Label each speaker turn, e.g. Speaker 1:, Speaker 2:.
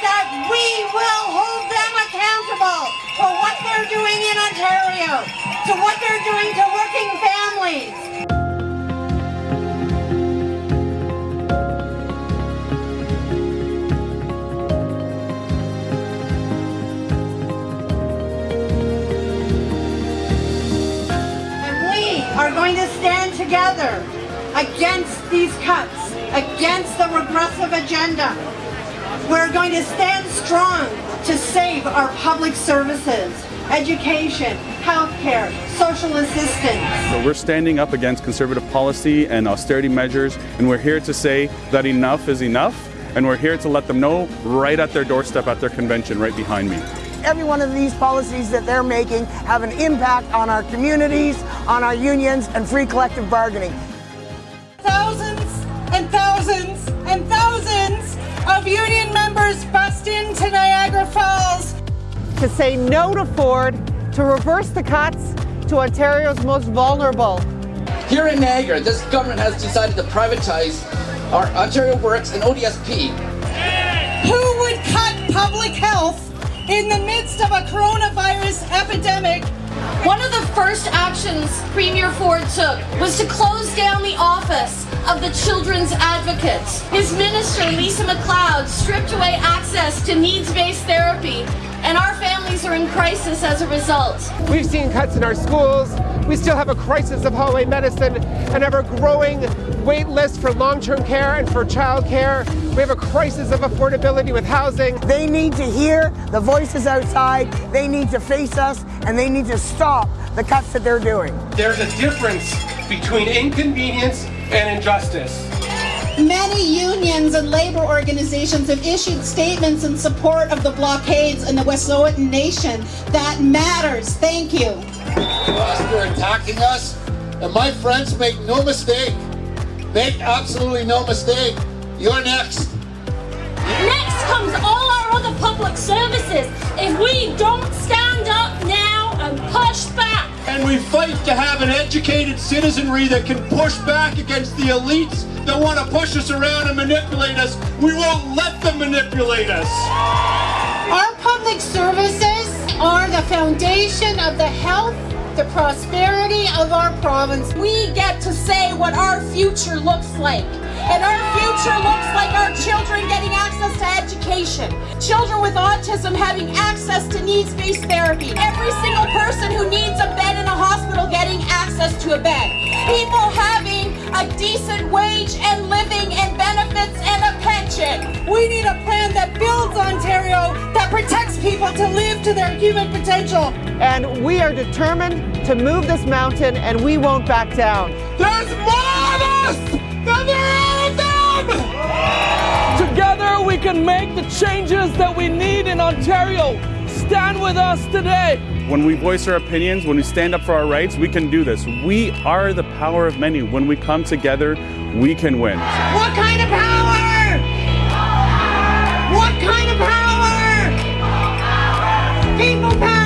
Speaker 1: that we will hold them accountable for what they're doing in Ontario, to what they're doing to working families. are going to stand together against these cuts, against the regressive agenda. We're going to stand strong to save our public services, education, healthcare, social assistance.
Speaker 2: So we're standing up against conservative policy and austerity measures, and we're here to say that enough is enough, and we're here to let them know right at their doorstep at their convention right behind me.
Speaker 3: Every one of these policies that they're making have an impact on our communities, on our unions, and free collective bargaining.
Speaker 4: Union bust into Niagara Falls
Speaker 5: to say no to Ford, to reverse the cuts to Ontario's most vulnerable.
Speaker 6: Here in Niagara, this government has decided to privatize our Ontario Works and ODSP.
Speaker 4: Who would cut public health in the midst of a coronavirus epidemic
Speaker 7: One of the first actions Premier Ford took was to close down the office of the Children's Advocate. His minister, Lisa MacLeod, stripped away access to needs-based therapy, and our families are in crisis as a result.
Speaker 5: We've seen cuts in our schools. We still have a crisis of hallway medicine, an ever growing wait list for long term care and for child care. We have a crisis of affordability with housing.
Speaker 3: They need to hear the voices outside, they need to face us, and they need to stop the cuts that they're doing.
Speaker 8: There's a difference between inconvenience and injustice.
Speaker 4: Many unions and labor organizations have issued statements in support of the blockades in the Wet'suwet'en Nation. That matters. Thank you.
Speaker 9: They're attacking us. And my friends, make no mistake. Make absolutely no mistake. You're next.
Speaker 7: Next comes all our other public services. If we don't stand up now and push back,
Speaker 8: And we fight to have an educated citizenry that can push back against the elites that want to push us around and manipulate us. We won't let them manipulate us.
Speaker 4: Our public services are the foundation of the health, the prosperity of our province.
Speaker 7: we get to say what our future looks like. And our future looks like our children getting access to education, children with autism having access to needs-based therapy, every a.
Speaker 4: We need a plan that builds Ontario, that protects people to live to their human potential.
Speaker 5: And we are determined to move this mountain and we won't back down.
Speaker 8: There's more of us than there are of them!
Speaker 10: Together we can make the changes that we need in Ontario. Stand with us today.
Speaker 2: When we voice our opinions, when we stand up for our rights, we can do this. We are the power of many. When we come together, we can win.
Speaker 4: What kind of power? People power!